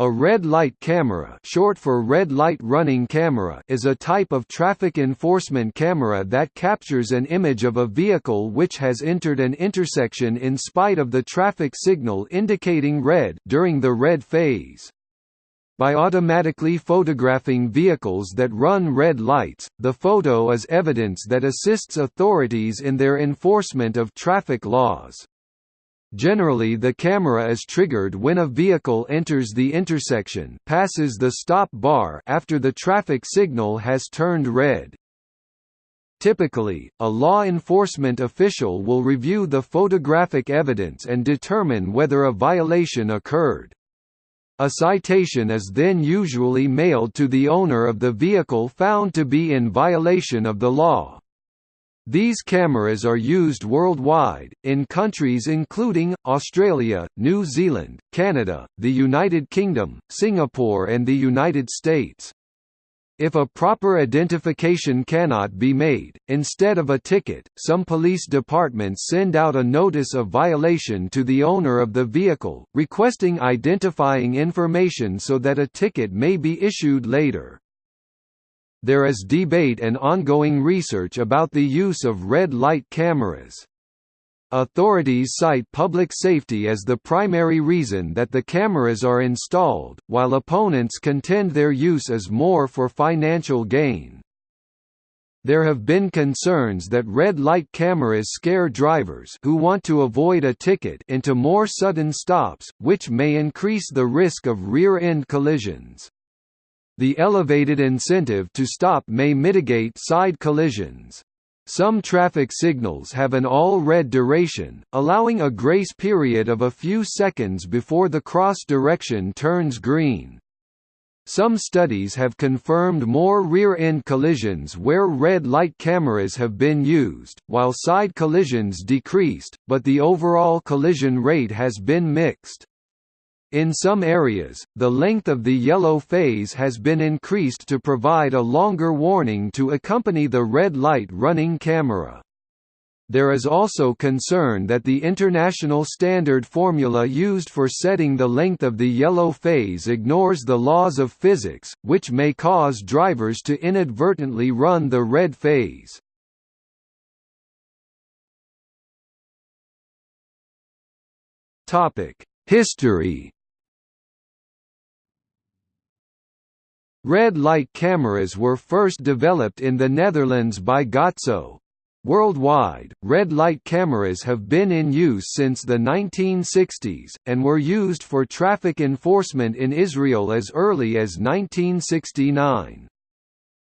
A red light camera short for red light running camera is a type of traffic enforcement camera that captures an image of a vehicle which has entered an intersection in spite of the traffic signal indicating red during the red phase. By automatically photographing vehicles that run red lights, the photo is evidence that assists authorities in their enforcement of traffic laws. Generally the camera is triggered when a vehicle enters the intersection passes the stop bar after the traffic signal has turned red. Typically, a law enforcement official will review the photographic evidence and determine whether a violation occurred. A citation is then usually mailed to the owner of the vehicle found to be in violation of the law. These cameras are used worldwide, in countries including, Australia, New Zealand, Canada, the United Kingdom, Singapore and the United States. If a proper identification cannot be made, instead of a ticket, some police departments send out a notice of violation to the owner of the vehicle, requesting identifying information so that a ticket may be issued later there is debate and ongoing research about the use of red light cameras. Authorities cite public safety as the primary reason that the cameras are installed, while opponents contend their use is more for financial gain. There have been concerns that red light cameras scare drivers who want to avoid a ticket into more sudden stops, which may increase the risk of rear-end collisions. The elevated incentive to stop may mitigate side collisions. Some traffic signals have an all-red duration, allowing a grace period of a few seconds before the cross direction turns green. Some studies have confirmed more rear-end collisions where red light cameras have been used, while side collisions decreased, but the overall collision rate has been mixed. In some areas, the length of the yellow phase has been increased to provide a longer warning to accompany the red light running camera. There is also concern that the international standard formula used for setting the length of the yellow phase ignores the laws of physics, which may cause drivers to inadvertently run the red phase. History Red light cameras were first developed in the Netherlands by Gatso. Worldwide, red light cameras have been in use since the 1960s, and were used for traffic enforcement in Israel as early as 1969.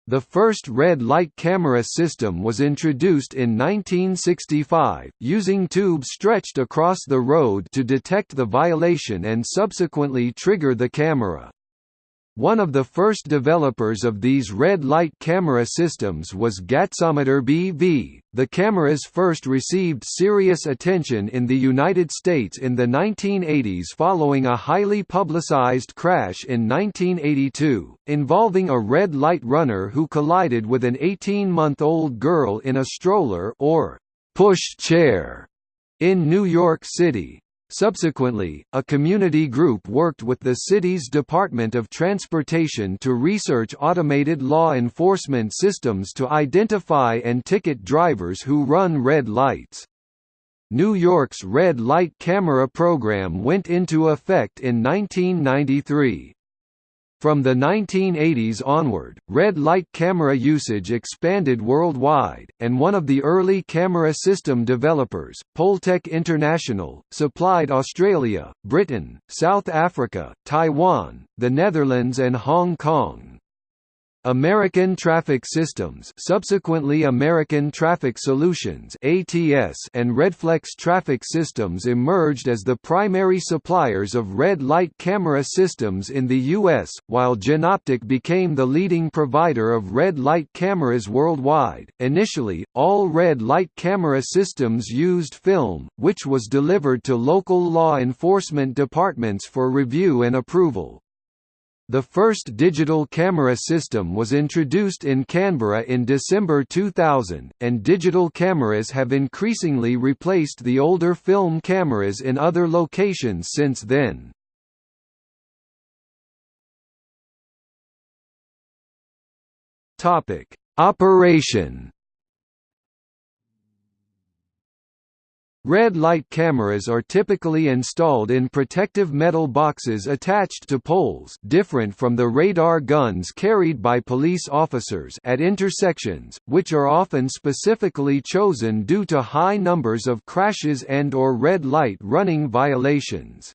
The first red light camera system was introduced in 1965, using tubes stretched across the road to detect the violation and subsequently trigger the camera. One of the first developers of these red light camera systems was Gatsometer BV. The cameras first received serious attention in the United States in the 1980s following a highly publicized crash in 1982, involving a red light runner who collided with an 18-month-old girl in a stroller or push chair in New York City. Subsequently, a community group worked with the city's Department of Transportation to research automated law enforcement systems to identify and ticket drivers who run red lights. New York's red light camera program went into effect in 1993. From the 1980s onward, red light camera usage expanded worldwide, and one of the early camera system developers, Poltech International, supplied Australia, Britain, South Africa, Taiwan, the Netherlands and Hong Kong. American Traffic Systems subsequently American Traffic Solutions ATS and Redflex Traffic Systems emerged as the primary suppliers of red light camera systems in the U.S., while Jenoptik became the leading provider of red light cameras worldwide. Initially, all red light camera systems used film, which was delivered to local law enforcement departments for review and approval. The first digital camera system was introduced in Canberra in December 2000, and digital cameras have increasingly replaced the older film cameras in other locations since then. Operation Red light cameras are typically installed in protective metal boxes attached to poles different from the radar guns carried by police officers at intersections, which are often specifically chosen due to high numbers of crashes and or red light running violations.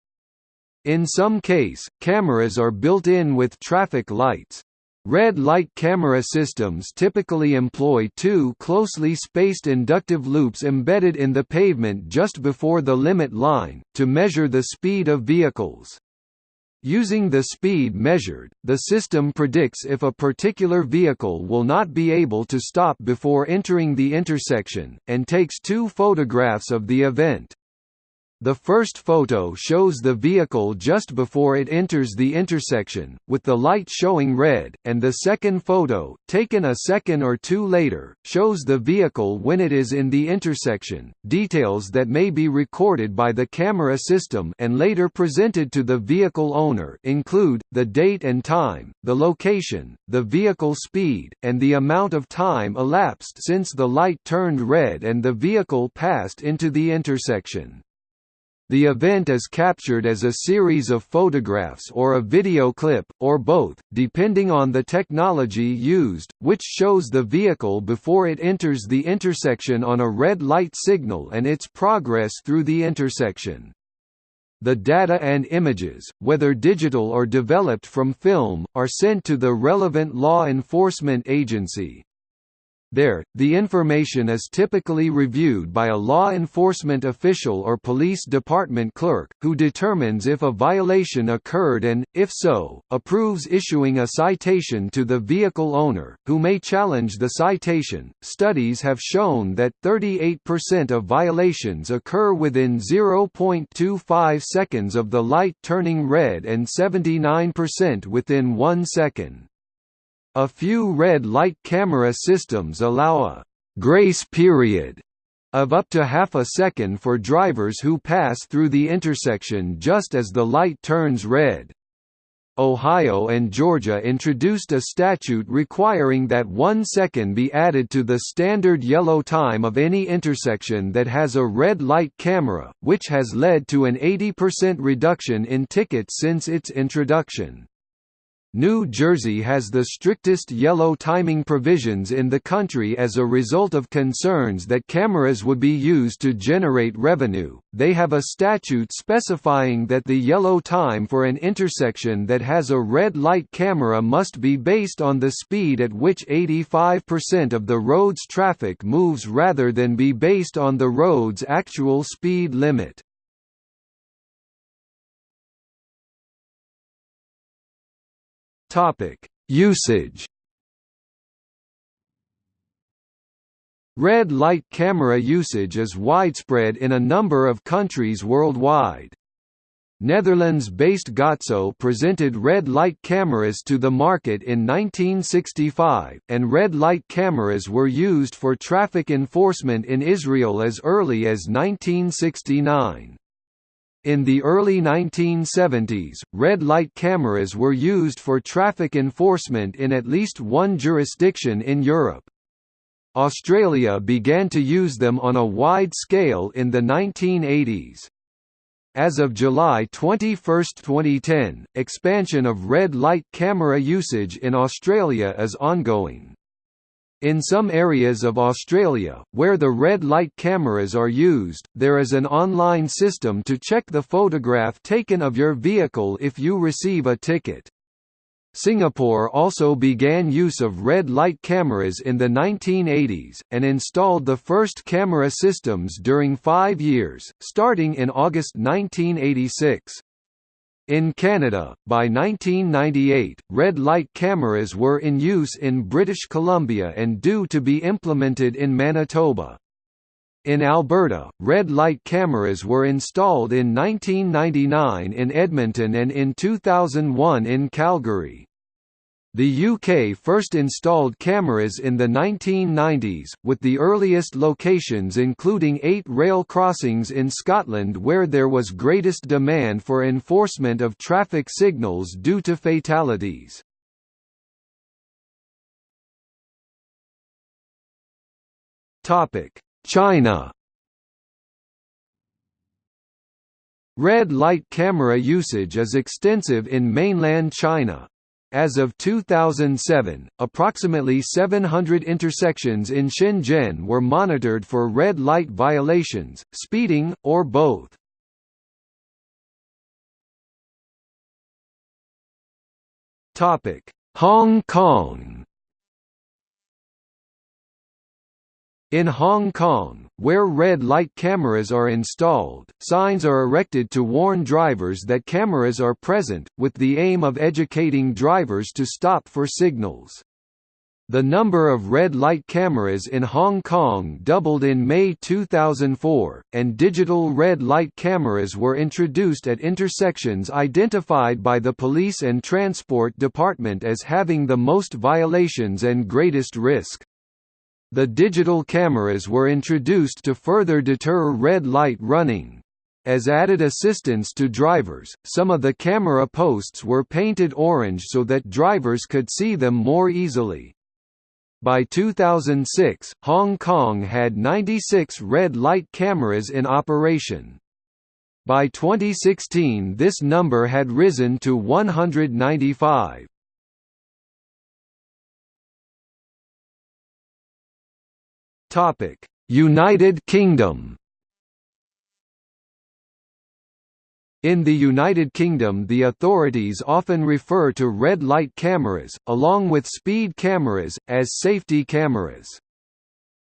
In some case, cameras are built in with traffic lights. Red light camera systems typically employ two closely spaced inductive loops embedded in the pavement just before the limit line, to measure the speed of vehicles. Using the speed measured, the system predicts if a particular vehicle will not be able to stop before entering the intersection, and takes two photographs of the event. The first photo shows the vehicle just before it enters the intersection, with the light showing red, and the second photo, taken a second or two later, shows the vehicle when it is in the intersection. Details that may be recorded by the camera system and later presented to the vehicle owner include the date and time, the location, the vehicle speed, and the amount of time elapsed since the light turned red and the vehicle passed into the intersection. The event is captured as a series of photographs or a video clip, or both, depending on the technology used, which shows the vehicle before it enters the intersection on a red light signal and its progress through the intersection. The data and images, whether digital or developed from film, are sent to the relevant law enforcement agency. There, the information is typically reviewed by a law enforcement official or police department clerk, who determines if a violation occurred and, if so, approves issuing a citation to the vehicle owner, who may challenge the citation. Studies have shown that 38% of violations occur within 0.25 seconds of the light turning red and 79% within 1 second. A few red light camera systems allow a «grace period» of up to half a second for drivers who pass through the intersection just as the light turns red. Ohio and Georgia introduced a statute requiring that one second be added to the standard yellow time of any intersection that has a red light camera, which has led to an 80% reduction in tickets since its introduction. New Jersey has the strictest yellow timing provisions in the country as a result of concerns that cameras would be used to generate revenue. They have a statute specifying that the yellow time for an intersection that has a red light camera must be based on the speed at which 85% of the road's traffic moves rather than be based on the road's actual speed limit. Topic: Usage. Red light camera usage is widespread in a number of countries worldwide. Netherlands-based Gatso presented red light cameras to the market in 1965, and red light cameras were used for traffic enforcement in Israel as early as 1969. In the early 1970s, red light cameras were used for traffic enforcement in at least one jurisdiction in Europe. Australia began to use them on a wide scale in the 1980s. As of July 21, 2010, expansion of red light camera usage in Australia is ongoing. In some areas of Australia, where the red light cameras are used, there is an online system to check the photograph taken of your vehicle if you receive a ticket. Singapore also began use of red light cameras in the 1980s, and installed the first camera systems during five years, starting in August 1986. In Canada, by 1998, red light cameras were in use in British Columbia and due to be implemented in Manitoba. In Alberta, red light cameras were installed in 1999 in Edmonton and in 2001 in Calgary. The UK first installed cameras in the 1990s, with the earliest locations including eight rail crossings in Scotland where there was greatest demand for enforcement of traffic signals due to fatalities. China Red light camera usage is extensive in mainland China. As of 2007, approximately 700 intersections in Shenzhen were monitored for red light violations, speeding, or both. Hong Kong In Hong Kong, where red light cameras are installed, signs are erected to warn drivers that cameras are present, with the aim of educating drivers to stop for signals. The number of red light cameras in Hong Kong doubled in May 2004, and digital red light cameras were introduced at intersections identified by the Police and Transport Department as having the most violations and greatest risk. The digital cameras were introduced to further deter red light running. As added assistance to drivers, some of the camera posts were painted orange so that drivers could see them more easily. By 2006, Hong Kong had 96 red light cameras in operation. By 2016 this number had risen to 195. Topic: United Kingdom. In the United Kingdom the authorities often refer to red light cameras, along with speed cameras, as safety cameras.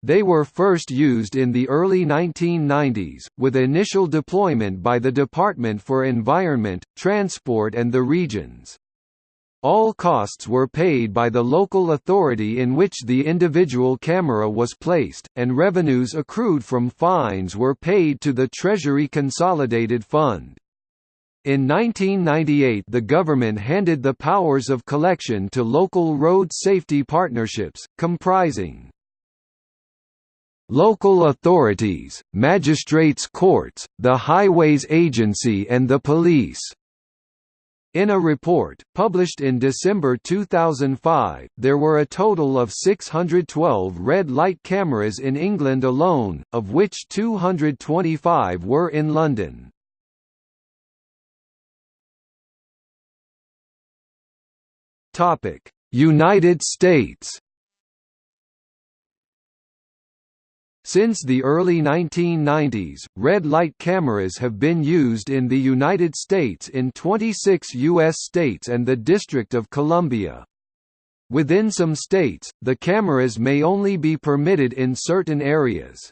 They were first used in the early 1990s, with initial deployment by the Department for Environment, Transport and the Regions. All costs were paid by the local authority in which the individual camera was placed, and revenues accrued from fines were paid to the Treasury Consolidated Fund. In 1998 the government handed the powers of collection to local road safety partnerships, comprising local authorities, magistrates' courts, the Highways Agency and the police. In a report, published in December 2005, there were a total of 612 red light cameras in England alone, of which 225 were in London. United States Since the early 1990s, red light cameras have been used in the United States in 26 U.S. states and the District of Columbia. Within some states, the cameras may only be permitted in certain areas.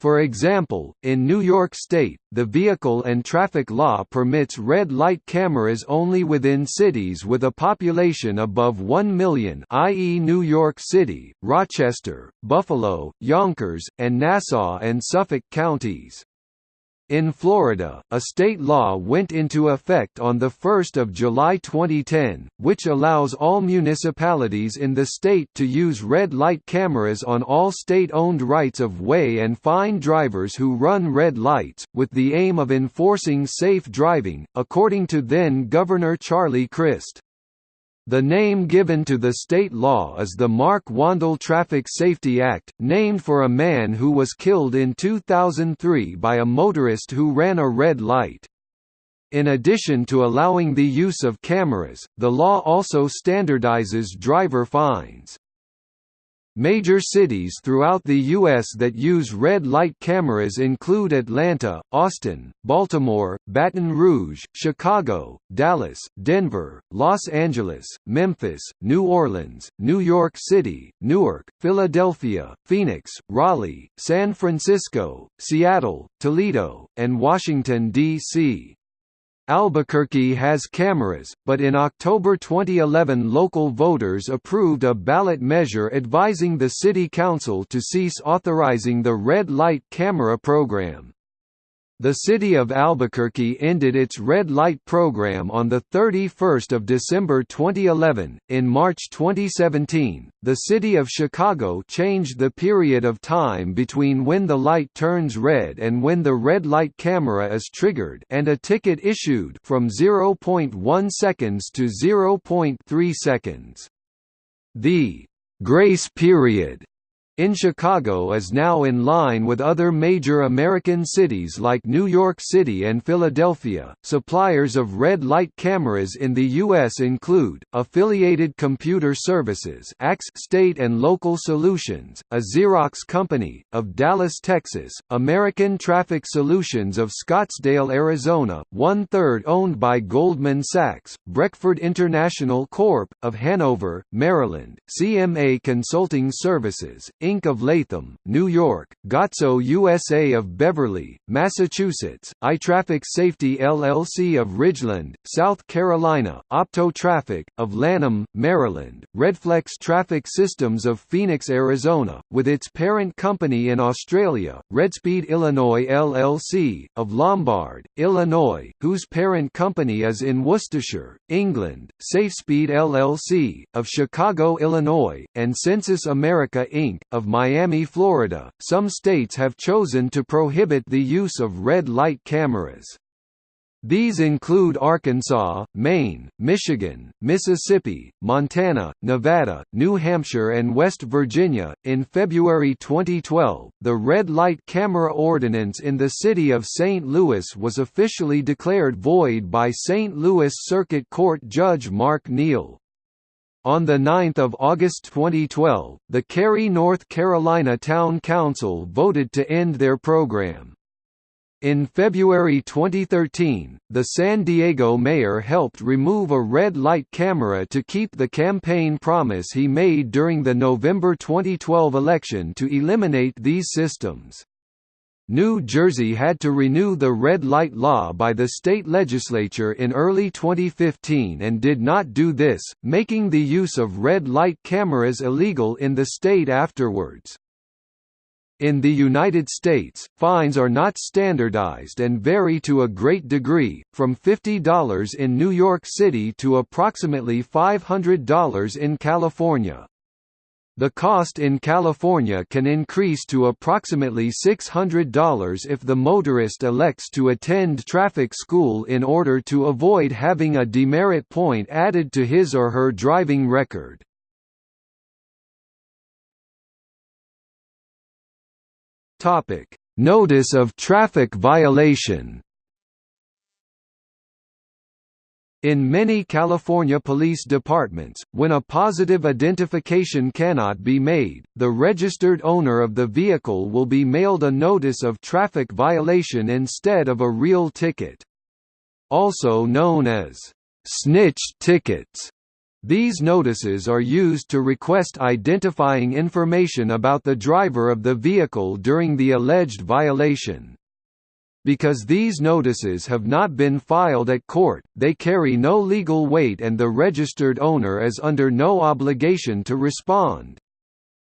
For example, in New York State, the vehicle and traffic law permits red light cameras only within cities with a population above 1 million i.e. New York City, Rochester, Buffalo, Yonkers, and Nassau and Suffolk counties. In Florida, a state law went into effect on 1 July 2010, which allows all municipalities in the state to use red light cameras on all state-owned rights-of-way and fine drivers who run red lights, with the aim of enforcing safe driving, according to then-Governor Charlie Crist. The name given to the state law is the Mark Wandall Traffic Safety Act, named for a man who was killed in 2003 by a motorist who ran a red light. In addition to allowing the use of cameras, the law also standardizes driver fines. Major cities throughout the U.S. that use red light cameras include Atlanta, Austin, Baltimore, Baton Rouge, Chicago, Dallas, Denver, Los Angeles, Memphis, New Orleans, New York City, Newark, Philadelphia, Phoenix, Raleigh, San Francisco, Seattle, Toledo, and Washington, D.C. Albuquerque has cameras, but in October 2011 local voters approved a ballot measure advising the city council to cease authorizing the red light camera program. The city of Albuquerque ended its red light program on 31 December 2011. In March 2017, the city of Chicago changed the period of time between when the light turns red and when the red light camera is triggered and a ticket issued from 0.1 seconds to 0.3 seconds. The grace period in Chicago is now in line with other major American cities like New York City and Philadelphia. Suppliers of red light cameras in the U.S. include Affiliated Computer Services, ACS State and Local Solutions, a Xerox company of Dallas, Texas, American Traffic Solutions of Scottsdale, Arizona, one third owned by Goldman Sachs, Brekford International Corp. of Hanover, Maryland, CMA Consulting Services, Inc. of Latham, New York, Gatso USA of Beverly, Massachusetts, iTraffic Safety LLC of Ridgeland, South Carolina, Opto Traffic, of Lanham, Maryland, Redflex Traffic Systems of Phoenix, Arizona, with its parent company in Australia, Redspeed Illinois LLC, of Lombard, Illinois, whose parent company is in Worcestershire, England, SafeSpeed LLC, of Chicago, Illinois, and Sensys America Inc., of Miami, Florida, some states have chosen to prohibit the use of red light cameras. These include Arkansas, Maine, Michigan, Mississippi, Montana, Nevada, New Hampshire, and West Virginia. In February 2012, the red light camera ordinance in the city of St. Louis was officially declared void by St. Louis Circuit Court Judge Mark Neal. On 9 August 2012, the Cary, North Carolina Town Council voted to end their program. In February 2013, the San Diego mayor helped remove a red light camera to keep the campaign promise he made during the November 2012 election to eliminate these systems. New Jersey had to renew the red light law by the state legislature in early 2015 and did not do this, making the use of red light cameras illegal in the state afterwards. In the United States, fines are not standardized and vary to a great degree, from $50 in New York City to approximately $500 in California. The cost in California can increase to approximately $600 if the motorist elects to attend traffic school in order to avoid having a demerit point added to his or her driving record. Notice of traffic violation In many California police departments, when a positive identification cannot be made, the registered owner of the vehicle will be mailed a notice of traffic violation instead of a real ticket. Also known as snitch tickets. These notices are used to request identifying information about the driver of the vehicle during the alleged violation. Because these notices have not been filed at court, they carry no legal weight and the registered owner is under no obligation to respond.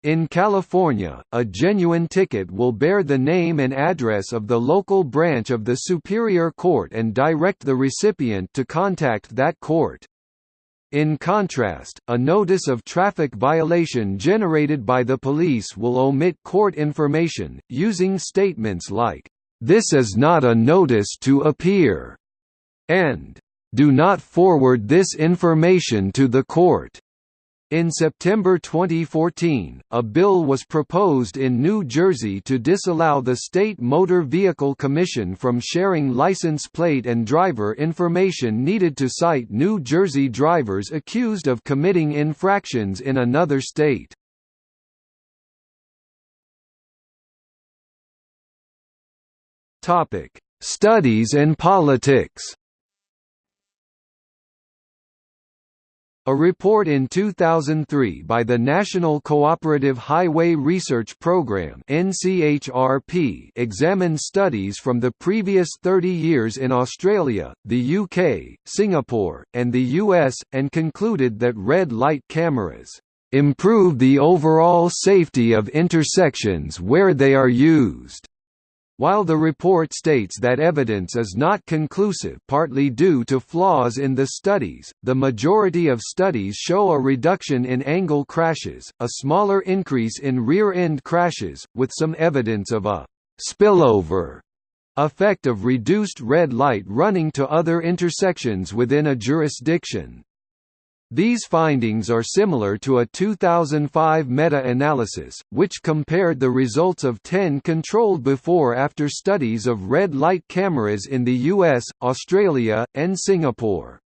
In California, a genuine ticket will bear the name and address of the local branch of the Superior Court and direct the recipient to contact that court. In contrast, a notice of traffic violation generated by the police will omit court information, using statements like, this is not a notice to appear, and do not forward this information to the court. In September 2014, a bill was proposed in New Jersey to disallow the State Motor Vehicle Commission from sharing license plate and driver information needed to cite New Jersey drivers accused of committing infractions in another state. Topic: Studies and politics. A report in 2003 by the National Cooperative Highway Research Programme (NCHRP) examined studies from the previous 30 years in Australia, the UK, Singapore, and the US and concluded that red light cameras improve the overall safety of intersections where they are used. While the report states that evidence is not conclusive partly due to flaws in the studies, the majority of studies show a reduction in angle crashes, a smaller increase in rear-end crashes, with some evidence of a «spillover» effect of reduced red light running to other intersections within a jurisdiction. These findings are similar to a 2005 meta-analysis, which compared the results of 10 controlled before-after studies of red light cameras in the US, Australia, and Singapore.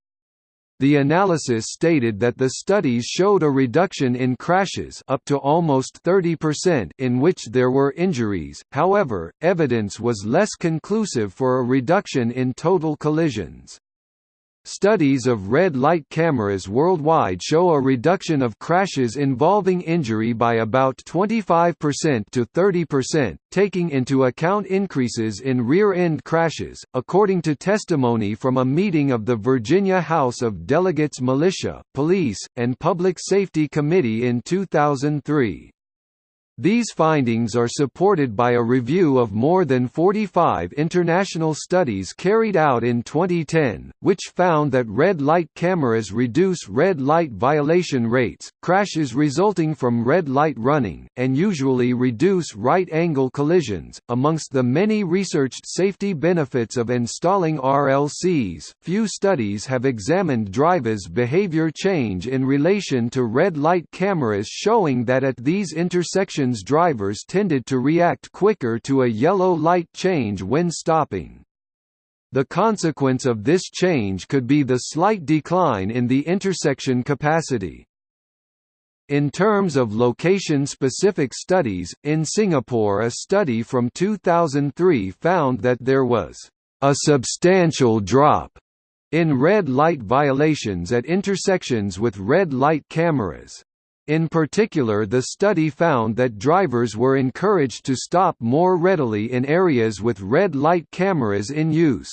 The analysis stated that the studies showed a reduction in crashes up to almost 30% in which there were injuries, however, evidence was less conclusive for a reduction in total collisions. Studies of red light cameras worldwide show a reduction of crashes involving injury by about 25% to 30%, taking into account increases in rear-end crashes, according to testimony from a meeting of the Virginia House of Delegates Militia, Police, and Public Safety Committee in 2003. These findings are supported by a review of more than 45 international studies carried out in 2010, which found that red light cameras reduce red light violation rates, crashes resulting from red light running, and usually reduce right-angle collisions. Amongst the many researched safety benefits of installing RLCs, few studies have examined drivers' behavior change in relation to red light cameras showing that at these intersections drivers tended to react quicker to a yellow light change when stopping. The consequence of this change could be the slight decline in the intersection capacity. In terms of location-specific studies, in Singapore a study from 2003 found that there was a substantial drop in red light violations at intersections with red light cameras. In particular the study found that drivers were encouraged to stop more readily in areas with red light cameras in use.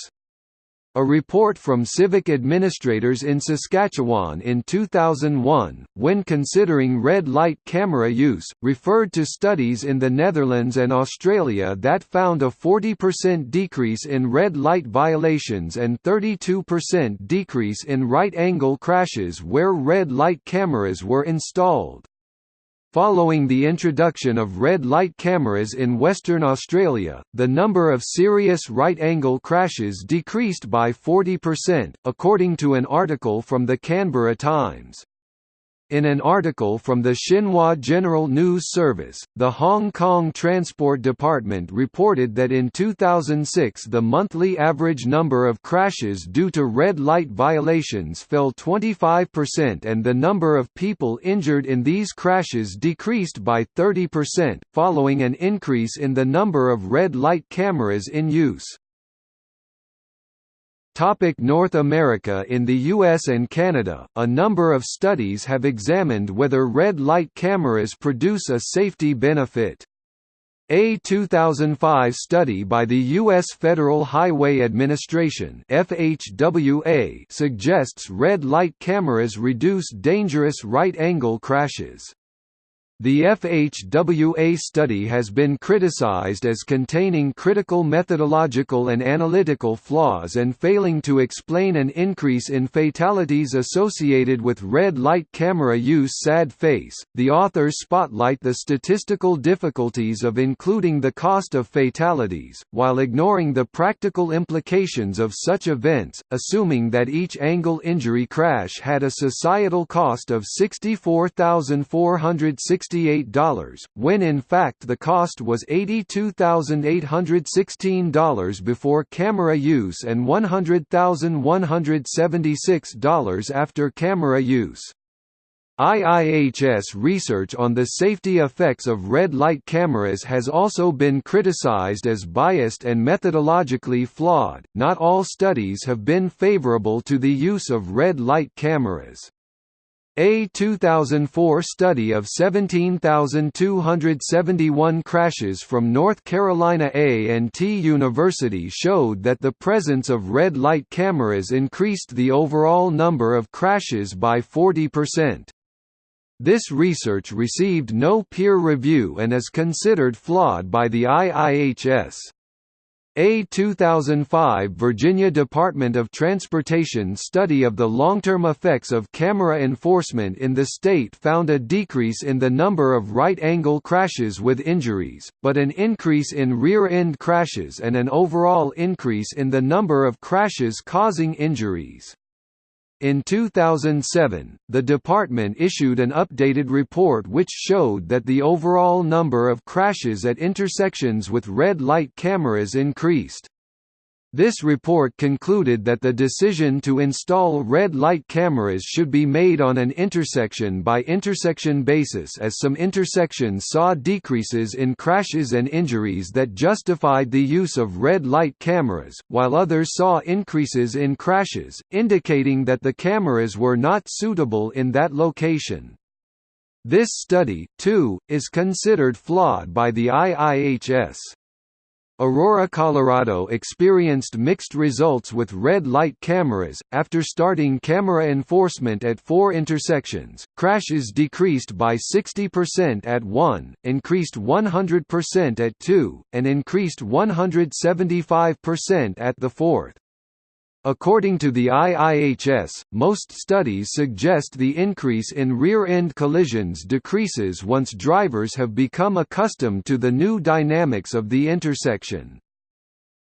A report from civic administrators in Saskatchewan in 2001, when considering red light camera use, referred to studies in the Netherlands and Australia that found a 40% decrease in red light violations and 32% decrease in right-angle crashes where red light cameras were installed. Following the introduction of red light cameras in Western Australia, the number of serious right-angle crashes decreased by 40%, according to an article from the Canberra Times. In an article from the Xinhua General News Service, the Hong Kong Transport Department reported that in 2006 the monthly average number of crashes due to red light violations fell 25% and the number of people injured in these crashes decreased by 30%, following an increase in the number of red light cameras in use. Topic North America In the US and Canada, a number of studies have examined whether red light cameras produce a safety benefit. A 2005 study by the U.S. Federal Highway Administration FHWA suggests red light cameras reduce dangerous right-angle crashes. The FHWA study has been criticized as containing critical methodological and analytical flaws and failing to explain an increase in fatalities associated with red light camera use sad face. The authors spotlight the statistical difficulties of including the cost of fatalities, while ignoring the practical implications of such events, assuming that each angle injury crash had a societal cost of $64,460 $68, when in fact the cost was $82,816 before camera use and $100,176 after camera use. IIHS research on the safety effects of red light cameras has also been criticized as biased and methodologically flawed. Not all studies have been favorable to the use of red light cameras. A 2004 study of 17,271 crashes from North Carolina A&T University showed that the presence of red light cameras increased the overall number of crashes by 40%. This research received no peer review and is considered flawed by the IIHS. A 2005 Virginia Department of Transportation study of the long-term effects of camera enforcement in the state found a decrease in the number of right-angle crashes with injuries, but an increase in rear-end crashes and an overall increase in the number of crashes causing injuries. In 2007, the department issued an updated report which showed that the overall number of crashes at intersections with red light cameras increased. This report concluded that the decision to install red light cameras should be made on an intersection-by-intersection basis as some intersections saw decreases in crashes and injuries that justified the use of red light cameras, while others saw increases in crashes, indicating that the cameras were not suitable in that location. This study, too, is considered flawed by the IIHS. Aurora, Colorado experienced mixed results with red light cameras. After starting camera enforcement at four intersections, crashes decreased by 60% at 1, increased 100% at 2, and increased 175% at the fourth. According to the IIHS, most studies suggest the increase in rear-end collisions decreases once drivers have become accustomed to the new dynamics of the intersection.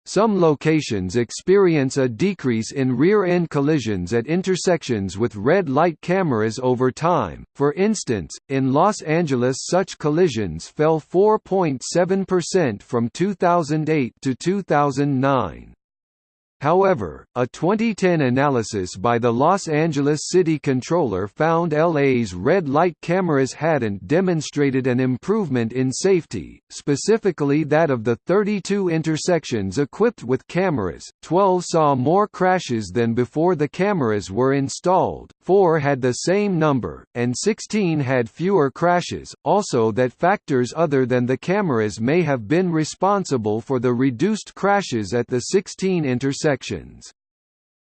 Some locations experience a decrease in rear-end collisions at intersections with red light cameras over time, for instance, in Los Angeles such collisions fell 4.7% from 2008 to 2009. However, a 2010 analysis by the Los Angeles City Controller found LA's red light cameras hadn't demonstrated an improvement in safety, specifically that of the 32 intersections equipped with cameras, 12 saw more crashes than before the cameras were installed, 4 had the same number, and 16 had fewer crashes, also that factors other than the cameras may have been responsible for the reduced crashes at the 16 intersections.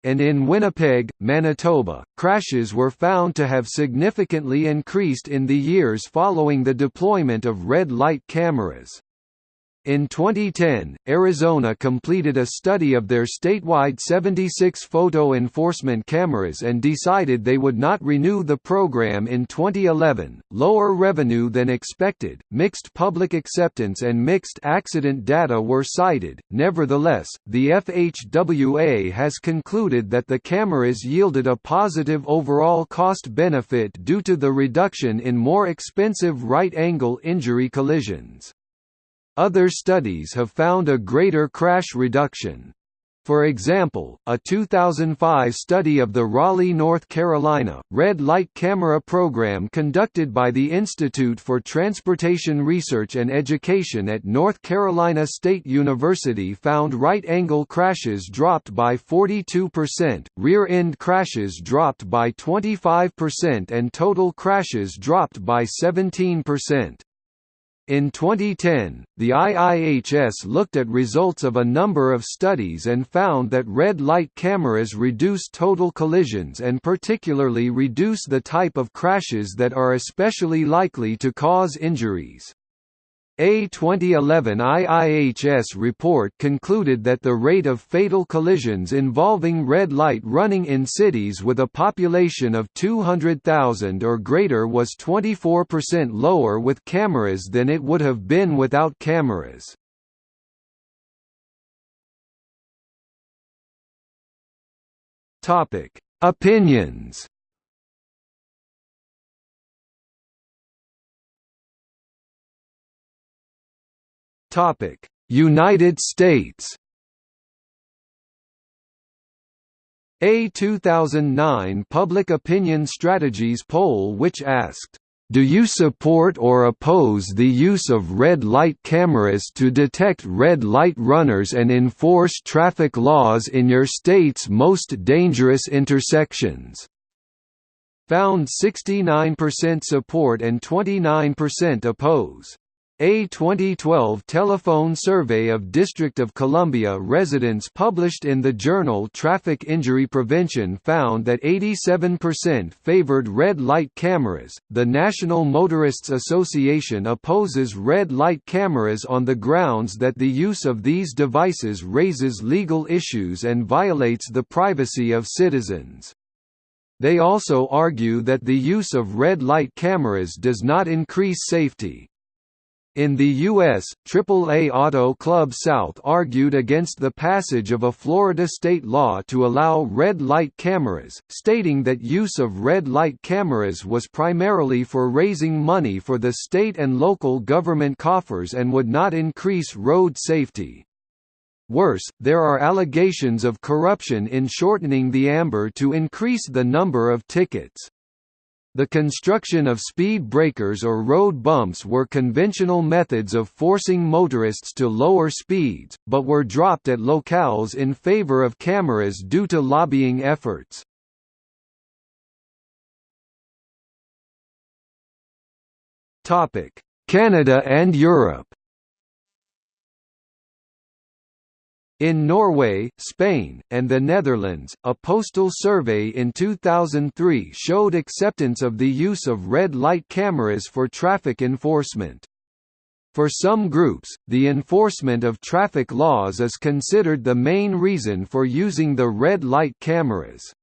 And in Winnipeg, Manitoba, crashes were found to have significantly increased in the years following the deployment of red light cameras. In 2010, Arizona completed a study of their statewide 76 photo enforcement cameras and decided they would not renew the program in 2011. Lower revenue than expected, mixed public acceptance, and mixed accident data were cited. Nevertheless, the FHWA has concluded that the cameras yielded a positive overall cost benefit due to the reduction in more expensive right angle injury collisions. Other studies have found a greater crash reduction. For example, a 2005 study of the Raleigh, North Carolina, red light camera program conducted by the Institute for Transportation Research and Education at North Carolina State University found right-angle crashes dropped by 42%, rear-end crashes dropped by 25% and total crashes dropped by 17%. In 2010, the IIHS looked at results of a number of studies and found that red light cameras reduce total collisions and particularly reduce the type of crashes that are especially likely to cause injuries. A 2011 IIHS report concluded that the rate of fatal collisions involving red light running in cities with a population of 200,000 or greater was 24% lower with cameras than it would have been without cameras. Opinions Topic: United States. A 2009 Public Opinion Strategies poll which asked, "Do you support or oppose the use of red light cameras to detect red light runners and enforce traffic laws in your state's most dangerous intersections?" found 69% support and 29% oppose. A 2012 telephone survey of District of Columbia residents published in the journal Traffic Injury Prevention found that 87% favored red light cameras. The National Motorists Association opposes red light cameras on the grounds that the use of these devices raises legal issues and violates the privacy of citizens. They also argue that the use of red light cameras does not increase safety, In the U.S., AAA Auto Club South argued against the passage of a Florida state law to allow red light cameras, stating that use of red light cameras was primarily for raising money for the state and local government coffers and would not increase road safety. Worse, there are allegations of corruption in shortening the amber to increase the number of tickets. The construction of speed breakers or road bumps were conventional methods of forcing motorists to lower speeds, but were dropped at locales in favor of cameras due to lobbying efforts. Canada and Europe In Norway, Spain, and the Netherlands, a postal survey in 2003 showed acceptance of the use of red light cameras for traffic enforcement. For some groups, the enforcement of traffic laws is considered the main reason for using the red light cameras.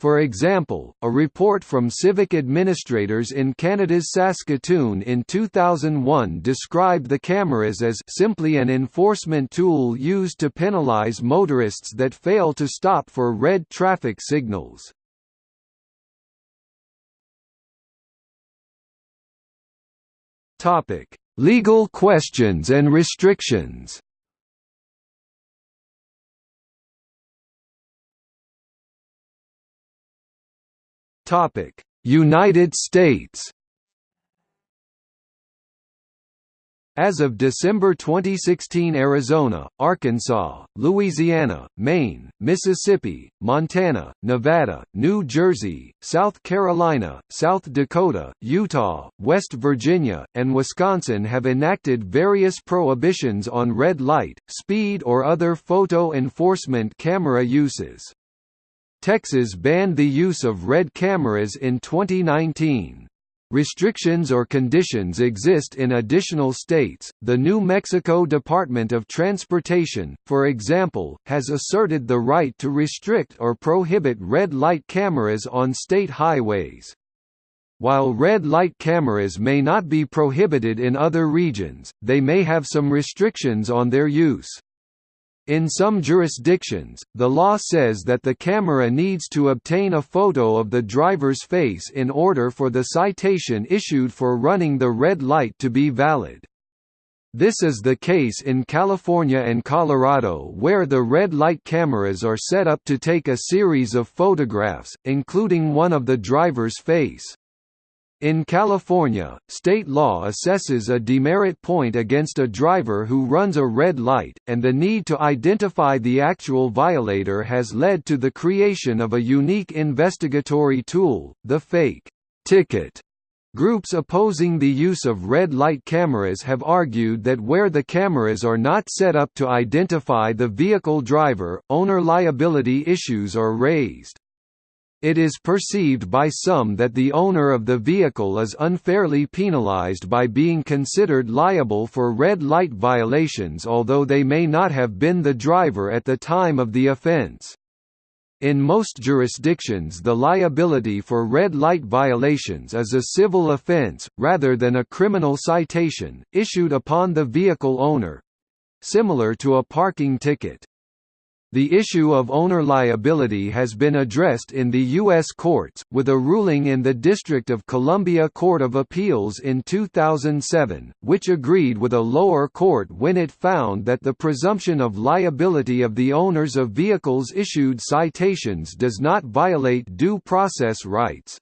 For example, a report from civic administrators in Canada's Saskatoon in 2001 described the cameras as simply an enforcement tool used to penalize motorists that fail to stop for red traffic signals. Legal questions and restrictions Topic: United States. As of December 2016 Arizona, Arkansas, Louisiana, Maine, Mississippi, Montana, Nevada, New Jersey, South Carolina, South Dakota, Utah, West Virginia, and Wisconsin have enacted various prohibitions on red light, speed or other photo enforcement camera uses. Texas banned the use of red cameras in 2019. Restrictions or conditions exist in additional states. The New Mexico Department of Transportation, for example, has asserted the right to restrict or prohibit red light cameras on state highways. While red light cameras may not be prohibited in other regions, they may have some restrictions on their use. In some jurisdictions, the law says that the camera needs to obtain a photo of the driver's face in order for the citation issued for running the red light to be valid. This is the case in California and Colorado where the red light cameras are set up to take a series of photographs, including one of the driver's face. In California, state law assesses a demerit point against a driver who runs a red light, and the need to identify the actual violator has led to the creation of a unique investigatory tool, the fake ticket. Groups opposing the use of red light cameras have argued that where the cameras are not set up to identify the vehicle driver, owner liability issues are raised. It is perceived by some that the owner of the vehicle is unfairly penalized by being considered liable for red light violations although they may not have been the driver at the time of the offense. In most jurisdictions the liability for red light violations is a civil offense, rather than a criminal citation, issued upon the vehicle owner—similar to a parking ticket. The issue of owner liability has been addressed in the U.S. courts, with a ruling in the District of Columbia Court of Appeals in 2007, which agreed with a lower court when it found that the presumption of liability of the owners of vehicles issued citations does not violate due process rights.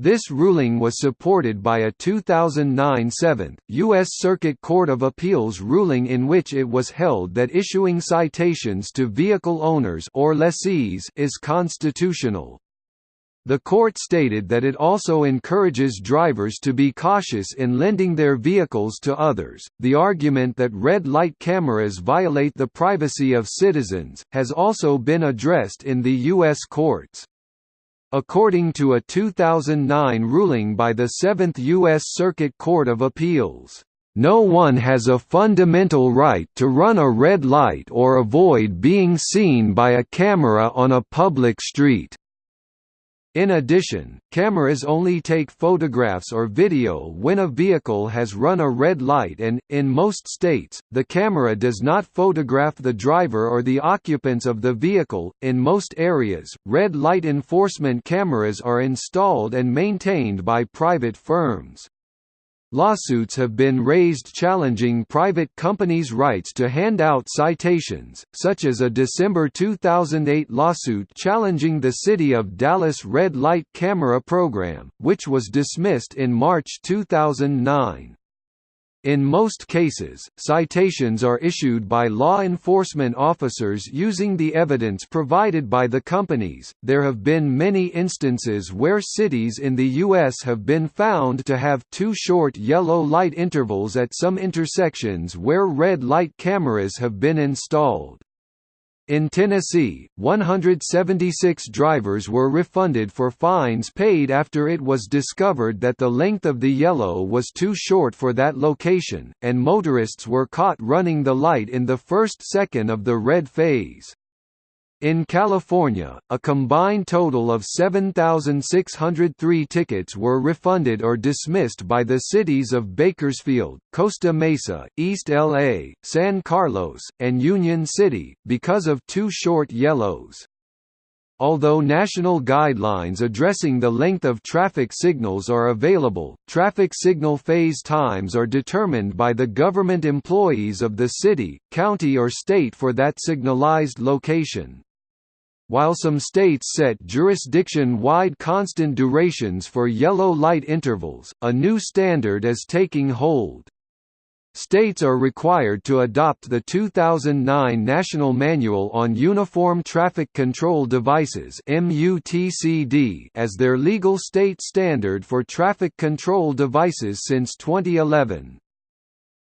This ruling was supported by a 2009 Seventh, U.S. Circuit Court of Appeals ruling in which it was held that issuing citations to vehicle owners or lessees is constitutional. The court stated that it also encourages drivers to be cautious in lending their vehicles to others. The argument that red light cameras violate the privacy of citizens has also been addressed in the U.S. courts. According to a 2009 ruling by the Seventh U.S. Circuit Court of Appeals, "...no one has a fundamental right to run a red light or avoid being seen by a camera on a public street." In addition, cameras only take photographs or video when a vehicle has run a red light and, in most states, the camera does not photograph the driver or the occupants of the vehicle. In most areas, red light enforcement cameras are installed and maintained by private firms. Lawsuits have been raised challenging private companies' rights to hand out citations, such as a December 2008 lawsuit challenging the City of Dallas red light camera program, which was dismissed in March 2009. In most cases, citations are issued by law enforcement officers using the evidence provided by the companies. There have been many instances where cities in the U.S. have been found to have too short yellow light intervals at some intersections where red light cameras have been installed. In Tennessee, 176 drivers were refunded for fines paid after it was discovered that the length of the yellow was too short for that location, and motorists were caught running the light in the first second of the red phase. In California, a combined total of 7,603 tickets were refunded or dismissed by the cities of Bakersfield, Costa Mesa, East LA, San Carlos, and Union City, because of too short yellows. Although national guidelines addressing the length of traffic signals are available, traffic signal phase times are determined by the government employees of the city, county or state for that signalized location. While some states set jurisdiction-wide constant durations for yellow light intervals, a new standard is taking hold. States are required to adopt the 2009 National Manual on Uniform Traffic Control Devices as their legal state standard for traffic control devices since 2011.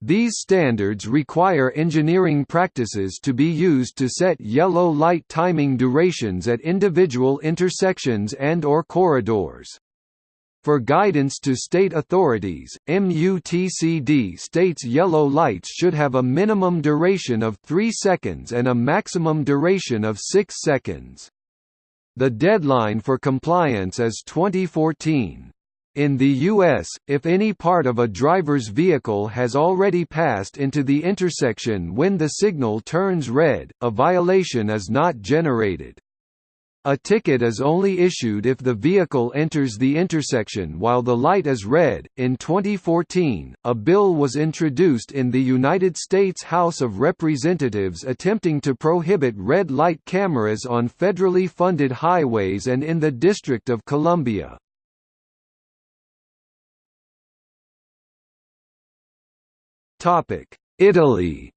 These standards require engineering practices to be used to set yellow light timing durations at individual intersections and or corridors. For guidance to state authorities, MUTCD states yellow lights should have a minimum duration of 3 seconds and a maximum duration of 6 seconds. The deadline for compliance is 2014. In the U.S., if any part of a driver's vehicle has already passed into the intersection when the signal turns red, a violation is not generated. A ticket is only issued if the vehicle enters the intersection while the light is red. In 2014, a bill was introduced in the United States House of Representatives attempting to prohibit red light cameras on federally funded highways and in the District of Columbia. Italy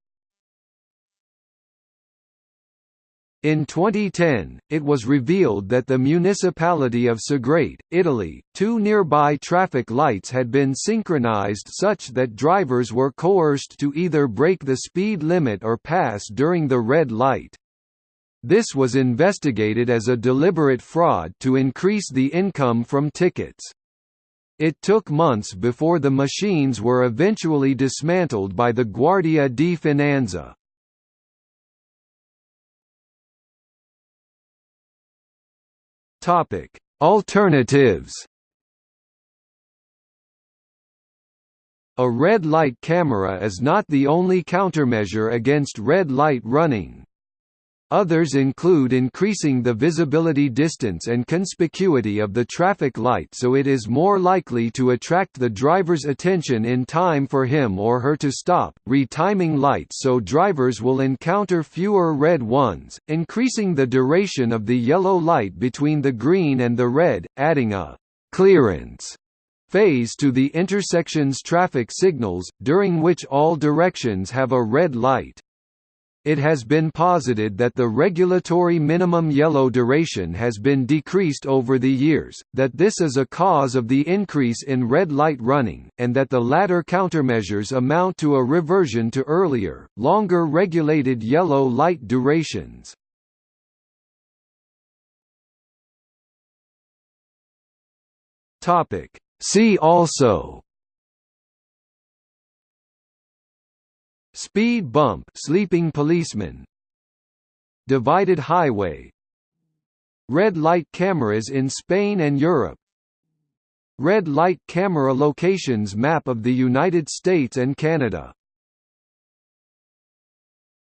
In 2010, it was revealed that the municipality of Segrate, Italy, two nearby traffic lights had been synchronized such that drivers were coerced to either break the speed limit or pass during the red light. This was investigated as a deliberate fraud to increase the income from tickets. It took months before the machines were eventually dismantled by the Guardia di Finanza. Alternatives A red light camera is not the only countermeasure against red light running. Others include increasing the visibility distance and conspicuity of the traffic light so it is more likely to attract the driver's attention in time for him or her to stop, retiming lights so drivers will encounter fewer red ones, increasing the duration of the yellow light between the green and the red, adding a «clearance» phase to the intersection's traffic signals, during which all directions have a red light. It has been posited that the regulatory minimum yellow duration has been decreased over the years, that this is a cause of the increase in red light running, and that the latter countermeasures amount to a reversion to earlier, longer regulated yellow light durations. See also Speed bump sleeping policeman. Divided highway. Red light cameras in Spain and Europe. Red light camera locations map of the United States and Canada